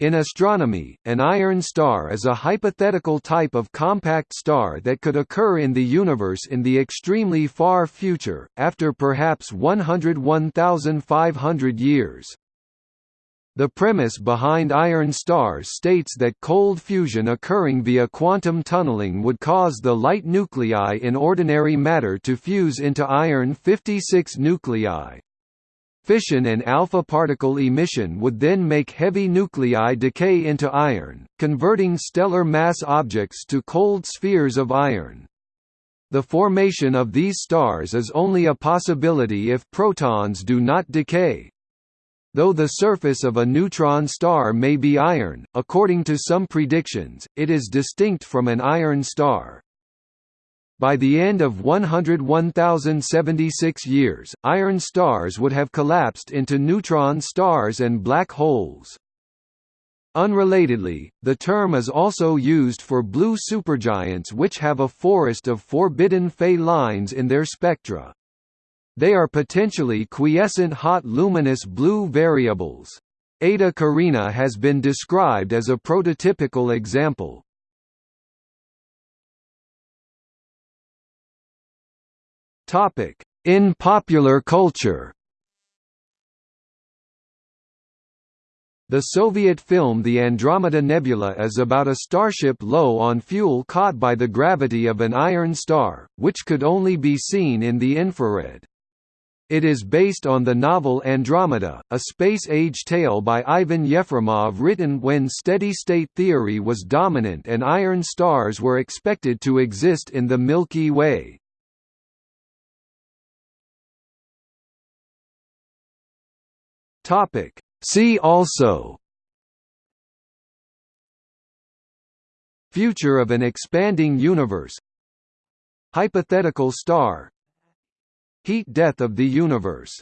In astronomy, an iron star is a hypothetical type of compact star that could occur in the universe in the extremely far future, after perhaps 101,500 years. The premise behind iron stars states that cold fusion occurring via quantum tunneling would cause the light nuclei in ordinary matter to fuse into iron-56 nuclei. Fission and alpha particle emission would then make heavy nuclei decay into iron, converting stellar mass objects to cold spheres of iron. The formation of these stars is only a possibility if protons do not decay. Though the surface of a neutron star may be iron, according to some predictions, it is distinct from an iron star. By the end of 101,076 years, iron stars would have collapsed into neutron stars and black holes. Unrelatedly, the term is also used for blue supergiants which have a forest of forbidden Fey lines in their spectra. They are potentially quiescent hot luminous blue variables. Eta Carinae has been described as a prototypical example. Topic: In popular culture. The Soviet film The Andromeda Nebula is about a starship low on fuel caught by the gravity of an iron star, which could only be seen in the infrared. It is based on the novel Andromeda, a space-age tale by Ivan Yefremov written when steady-state theory was dominant and iron stars were expected to exist in the Milky Way. Topic. See also Future of an expanding universe Hypothetical star Heat death of the universe